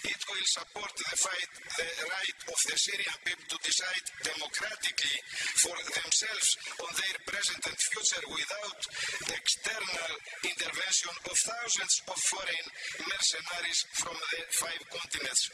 It will support the fight, the right of the Syrian people to decide democratically for themselves on their present and future without external intervention of thousands of foreign mercenaries from the five continents.